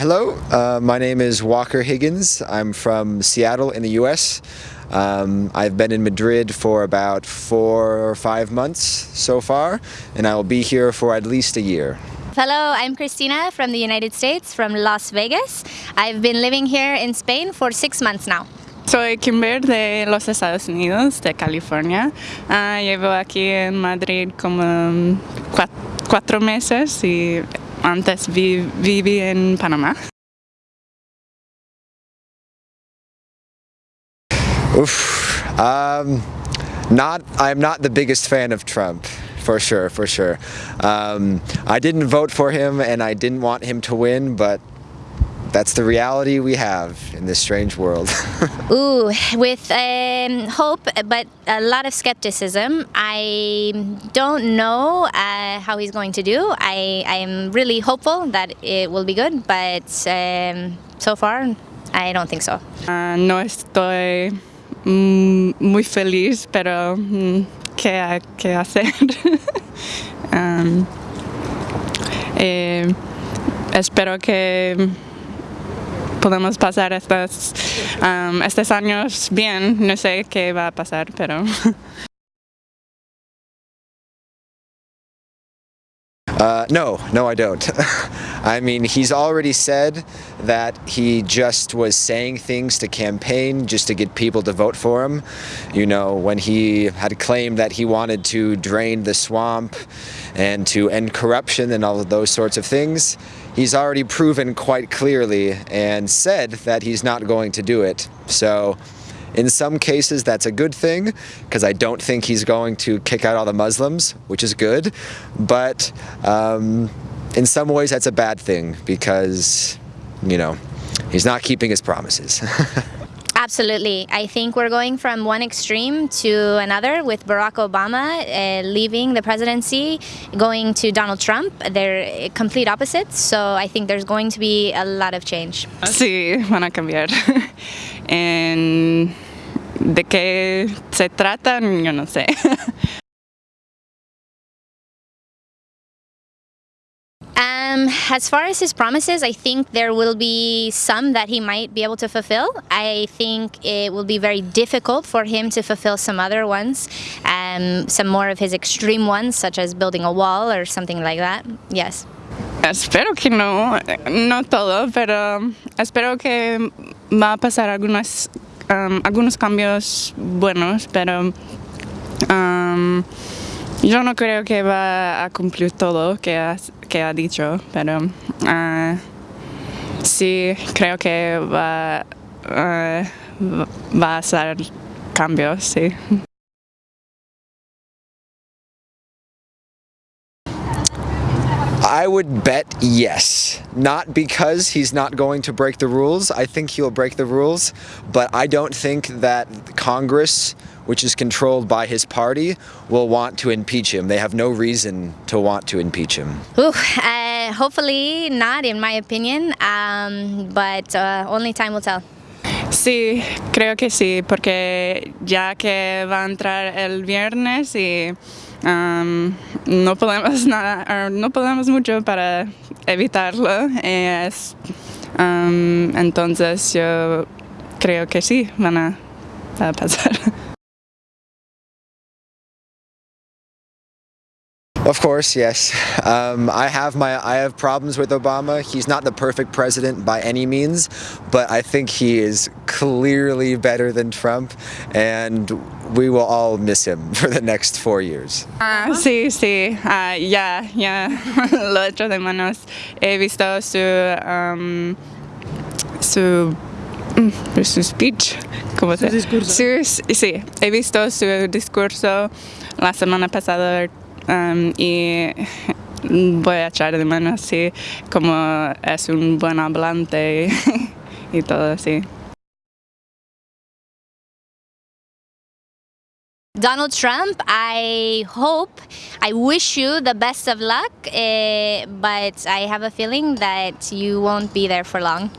hello, uh, my name is Walker Higgins. I'm from Seattle in the US. Um, I've been in Madrid for about four or five months so far, and I will be here for at least a year. Hello, I'm Christina from the United States, from Las Vegas. I've been living here in Spain for six months now. Soy Kimber de los Estados Unidos, de California. Uh, llevo aquí en Madrid como cuatro meses y antes vi, viví en Panamá. Oof. Um, not, I'm not the biggest fan of Trump. For sure, for sure. Um, I didn't vote for him and I didn't want him to win, but that's the reality we have in this strange world. Ooh, with um, hope, but a lot of skepticism. I don't know uh, how he's going to do. I, I am really hopeful that it will be good, but um, so far, I don't think so. Uh, no estoy muy feliz, pero mm, ¿qué, qué hacer? um, eh, espero que podemos pasar estos, um, estos años bien. No sé qué va a pasar, pero... Uh, no, no I don't. I mean, he's already said that he just was saying things to campaign just to get people to vote for him. You know, when he had claimed that he wanted to drain the swamp and to end corruption and all of those sorts of things, he's already proven quite clearly and said that he's not going to do it. So in some cases, that's a good thing because I don't think he's going to kick out all the Muslims, which is good. But um, in some ways, that's a bad thing because, you know, he's not keeping his promises. Absolutely. I think we're going from one extreme to another with Barack Obama uh, leaving the presidency, going to Donald Trump. They're complete opposites, so I think there's going to be a lot of change. Sí, van a cambiar. en de qué se tratan, yo no sé. Um, as far as his promises, I think there will be some that he might be able to fulfill. I think it will be very difficult for him to fulfill some other ones, um, some more of his extreme ones, such as building a wall or something like that. Yes. Espero que no, no todo, pero espero que va a pasar algunas, um, algunos cambios buenos, pero um, yo no creo que va a cumplir todo que ha, que ha dicho, pero uh, sí creo que va, uh, va a hacer cambios, sí. I would bet yes. Not because he's not going to break the rules. I think he'll break the rules, but I don't think that Congress, which is controlled by his party, will want to impeach him. They have no reason to want to impeach him. Ooh, uh, hopefully not, in my opinion, um, but uh, only time will tell. Sí, creo que sí, porque ya que va a entrar el viernes y Um, no podemos nada, no podemos mucho para evitarlo. Es, um, entonces yo creo que sí van a pasar. Of course, yes. Um, I have my I have problems with Obama. He's not the perfect president by any means, but I think he is clearly better than Trump, and we will all miss him for the next four years. Ah, sí, sí, uh, ya, ya lo echo de manos. He visto su um, su mm, su speech, ¿cómo se? Su discurso. Su, sí, he visto su discurso la semana pasada um, y voy a echar de menos así como es un buen hablante y, y todo así. Donald Trump, I hope, I wish you the best of luck, uh, but I have a feeling that you won't be there for long.